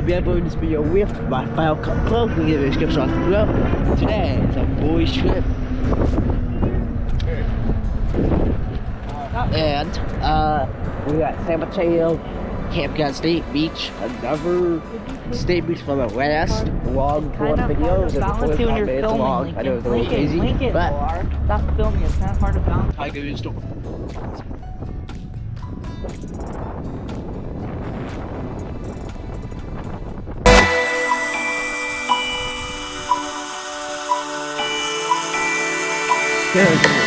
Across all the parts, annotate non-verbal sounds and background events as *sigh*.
I'll be uploading this video with my Final Cut Pro. Link in the description below. Today is a boys trip. And uh, we got San Mateo, Campground State Beach, another state beach from the last long Kind one video. hard It was to like balance it when 45 you're minutes filming. long. I know it was a little Lincoln, easy, Lincoln, but Lar. Stop filming. It's kind of hard to balance. I go to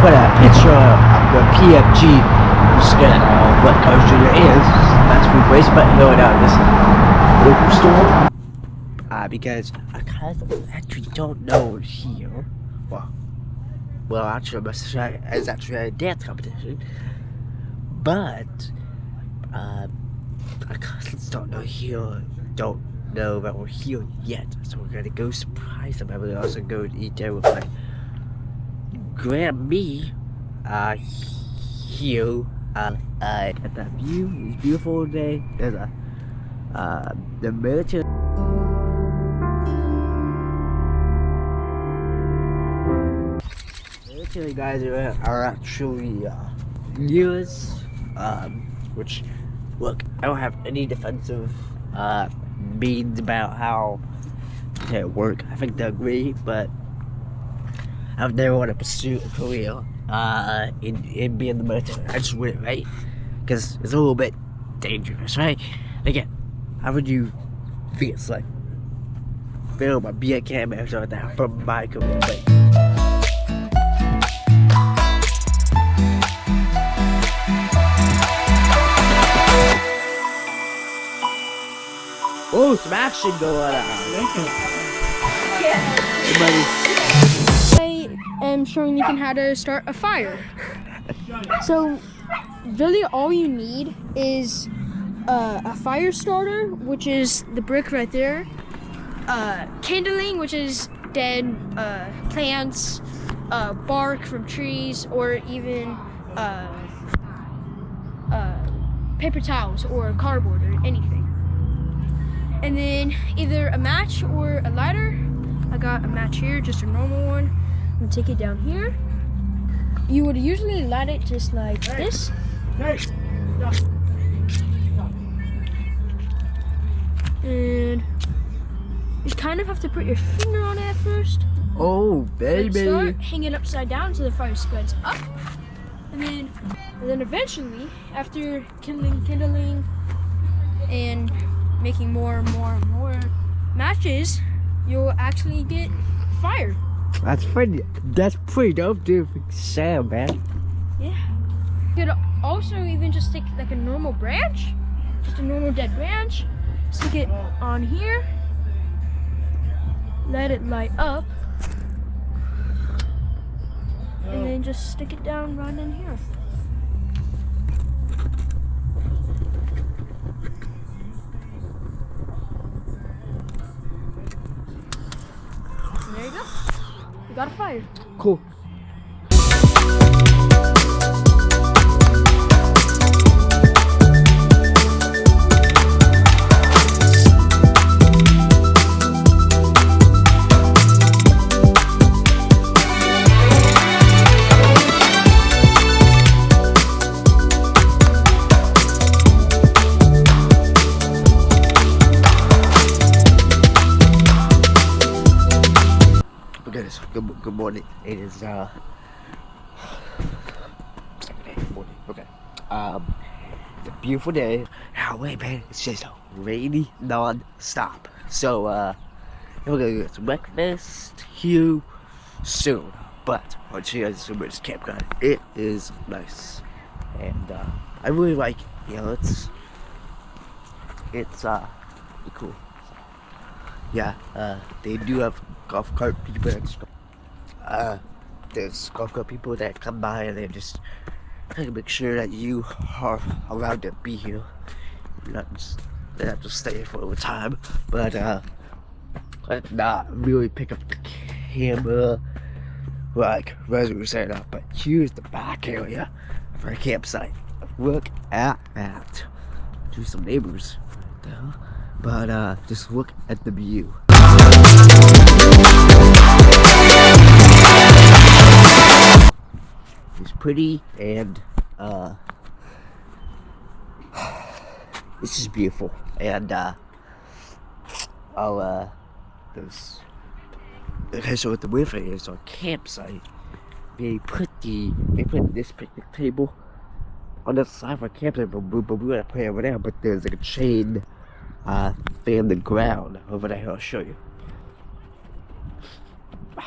put a picture of the PFG. Gonna know what College Junior is. That's food place, but no, no, this local store. Uh, because I kind of actually don't know here. Well, well, actually, it's actually a dance competition, but uh, I kind of don't know here. Don't know that we're here yet. So we're gonna go surprise them. And we're also go eat there with my Grammy uh here uh, uh at that view. It's beautiful today. There's a uh the military military guys are, are actually uh years um which look I don't have any defensive uh means about how to work. I think they agree, but I've never want to pursue a career uh, in, in being the military. I just wouldn't, right? Because it's a little bit dangerous, right? Again, how would you feel it's like a being a camera or something like that from my career? Like, Oh, some action going on. Everybody, I am showing Ethan how to start a fire. So, really, all you need is uh, a fire starter, which is the brick right there, uh, kindling, which is dead uh, plants, uh, bark from trees, or even uh, uh, paper towels or cardboard or anything. And then either a match or a lighter. I got a match here, just a normal one. I'm take it down here. You would usually light it just like this. And you kind of have to put your finger on it at first. oh, Then baby. Start, hang it upside down so the fire spreads up. And then, and then eventually, after kindling, kindling, and making more and more and more matches, you'll actually get fire. That's pretty, that's pretty dope, dude. Sam, man. Yeah. You could also even just take like a normal branch, just a normal dead branch, stick it on here, let it light up, and then just stick it down right in here. Cool. Good, good morning. It is uh morning. Okay. Um it's a beautiful day. Now wait man, it's just rainy non-stop. So uh we're gonna get some breakfast here soon. But on Cheers Summers Campground, it is nice. And uh I really like you know it's it's uh cool. Yeah, uh, they do have golf cart people uh, there's cart people that come by and they just try to make sure that you are allowed to be here. Not just, they have to stay for a time, but, uh, not really pick up the camera like was setting up, but here's the back area of our campsite. Look at that. Do some neighbors right there. But uh, just look at the view. Pretty and uh, *sighs* it's just beautiful. And uh, I'll uh, there's okay. So what the weird thing is on campsite, they put the they put this picnic table on the side of our campsite, but we, but we want to play over there. But there's like a chain uh, thing on the ground over there. I'll show you. *sighs*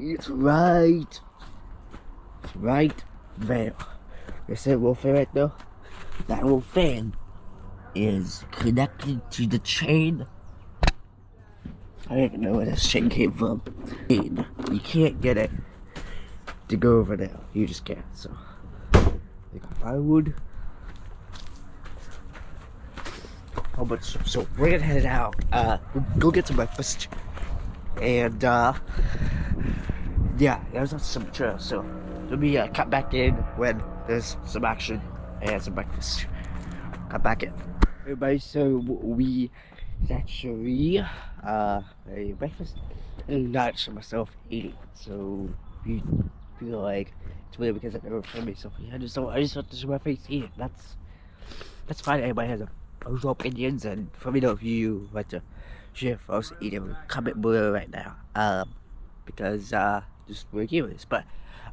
It's right, right there. Little fan right there? That little fan is connected to the chain. I don't even know where this chain came from. You can't get it to go over there. You just can't. So, they got firewood. But so, so we're gonna head out. Uh, go get some breakfast, and uh, yeah, there's some trail. So let me uh, cut back in when there's some action and some breakfast. Cut back in. Everybody, so we actually uh a breakfast and lunch for myself eating. So you feel like it's weird because I never filmed myself. I just don't. I just want to show my face eating. That's that's fine. Everybody has a those opinions and let me if you want to share for us eating comment below right now um because uh just we're curious but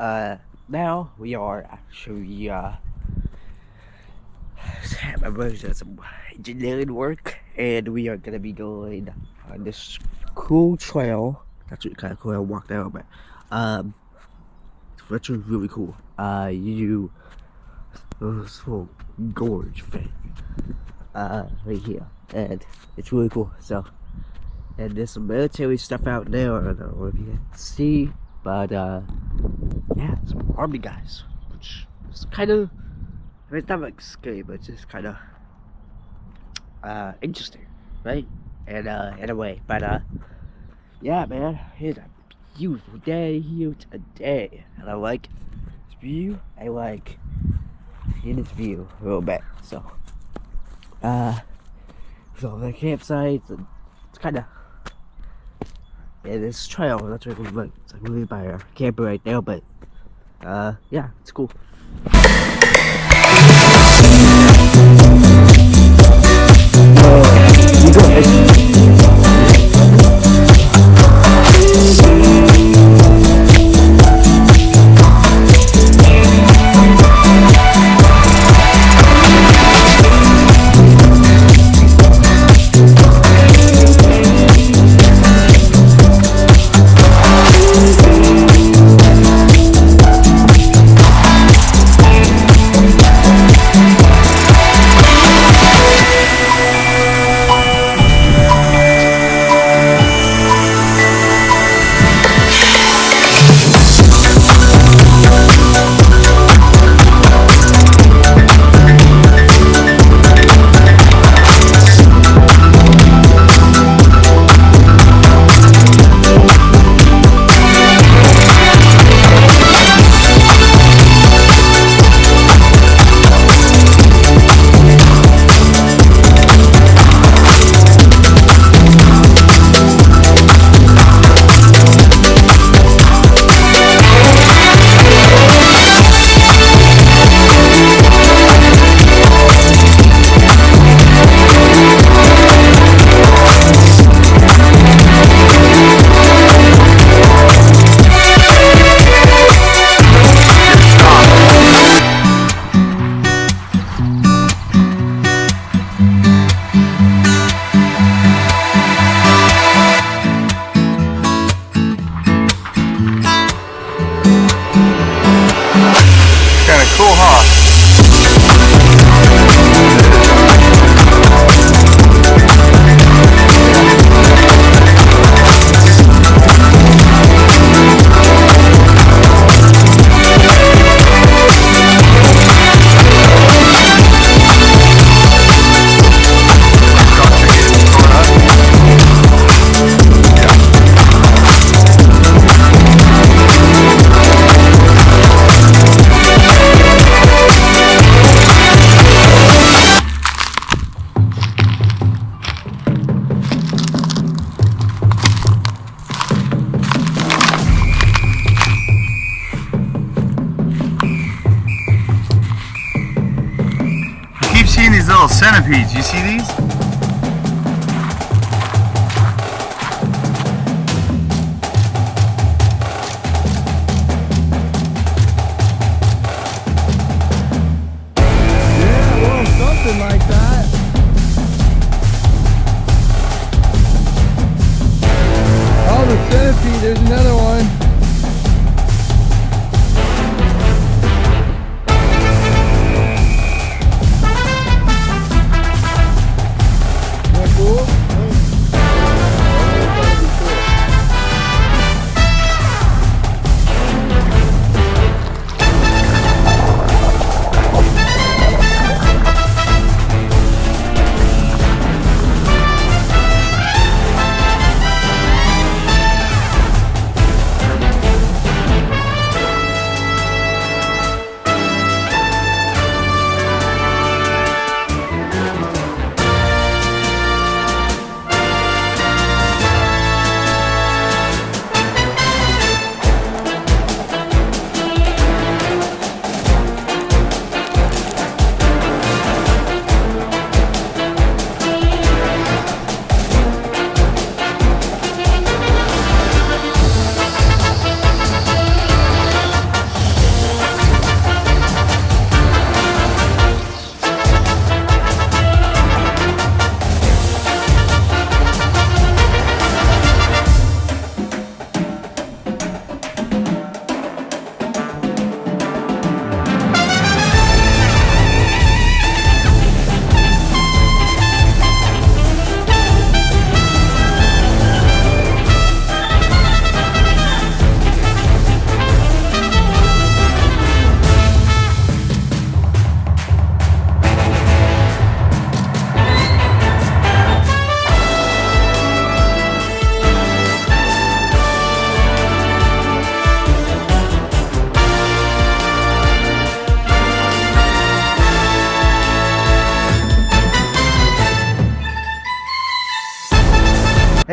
uh now we are actually uh *sighs* my brother's doing some engineering work and we are gonna be going on this cool trail that's really kind of cool I walked out but um actually really cool uh you this little gorge thing uh, right here, and it's really cool. So, and there's some military stuff out there. I don't know if you can see, but uh, yeah, some army guys, which is kind of, I mean, it's not like scary, but it's just kind of uh interesting, right? And uh, in a way, but uh, yeah, man, it's a beautiful day here today, and I like this view. I like in this view a little bit, so uh so the campsite it's kind of yeah this trail that's really like it's like really by our camper right now but uh yeah it's cool. Uh, centipedes. You see these?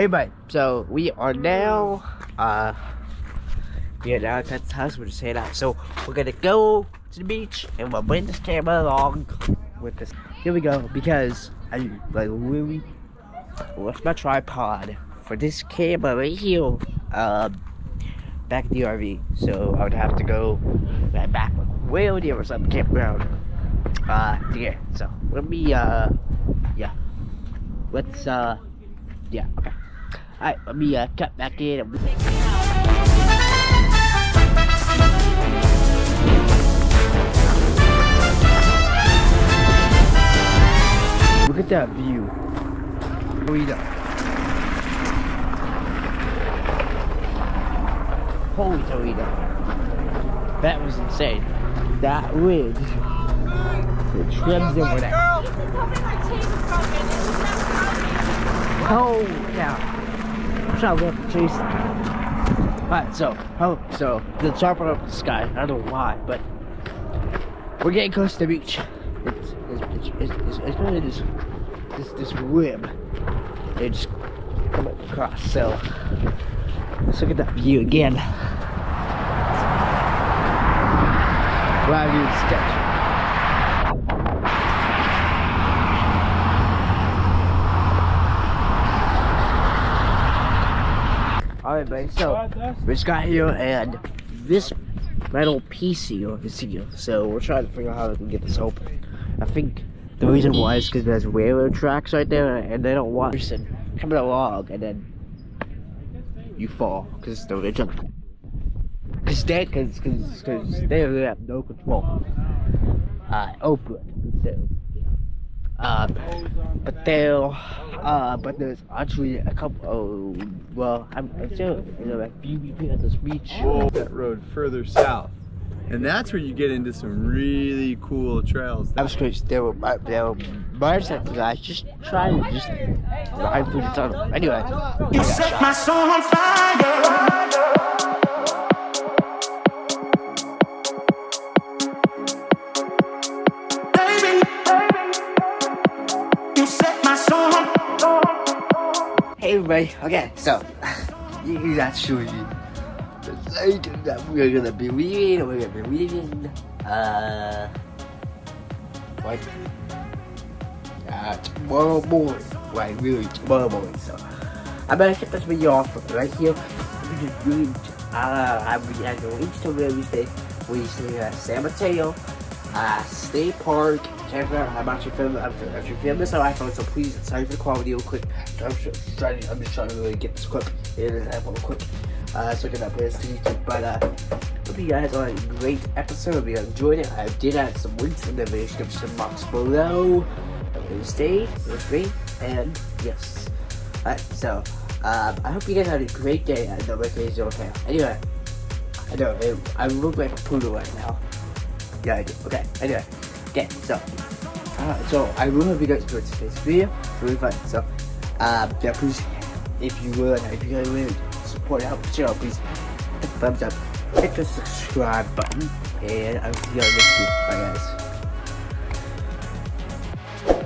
Bud. So we are now, uh, are now at the house. We're just heading out. So we're gonna go to the beach and we'll bring this camera along with this. Here we go because I like really left my tripod for this camera right here. Um, back at the RV. So I would have to go right back way over there or some campground. Uh, get. So let me, uh, yeah. Let's, uh, yeah. Okay. Alright, let me uh, cut back in. and- Look at that view. Read up. Holy Toledo. That was insane. That ridge. It trims over there. Oh, yeah. To chase. Alright, so, oh, so, the chopper up the sky. I don't know why, but we're getting close to the beach. It's, it's, it's, it's, it's, really this, this, this web. They just come across, so, let's look at that view again. Wow, dude, sketch. Buddy, so we just got here and this metal piece here is here. So we're trying to figure out how we can get this open. I think the reason why is because there's railroad tracks right there and they don't want person coming along and then you fall because the ridge on because they because because they really have no control. Uh open so uh, but there, uh, but there's actually a couple. Oh, well, I'm, I'm sure you know like BBP at this beach. That road further south. And that's where you get into some really cool trails. I was curious. There were uh, there were motorcycle guys just trying to just ride through the tunnel. Anyway, You set my soul on fire. Everybody. Okay, so actually the night that we're gonna be leaving. We're gonna be leaving. Uh, what? uh, tomorrow morning. Like really tomorrow morning. So I'm gonna get this video off right here. I'm just really, uh, I'm at the links to Wednesday. Wednesday at San Mateo, uh, State Park. Check out. I'm actually filming. I'm actually filming this on iPhone, so please, sorry for the quality real quick. I'm just trying. I'm just trying to really get this quick. It is iPhone quick. Uh, so get up this to YouTube, but uh. Hope you guys had a great episode. Hope you enjoyed it. I did add some links in the description box below. Wednesday with me, and yes. Alright, so um, I hope you guys had a great day. I know my is okay. Anyway, I know I look like a poodle right now. Yeah, I do. Okay. Anyway, okay. So, uh, so I really hope you guys enjoyed today's video. It's really fun. So, um, yeah, please, if you would, if you guys would support out the channel, please hit the thumbs up hit the subscribe button, and I'll see you on next week. Bye, guys.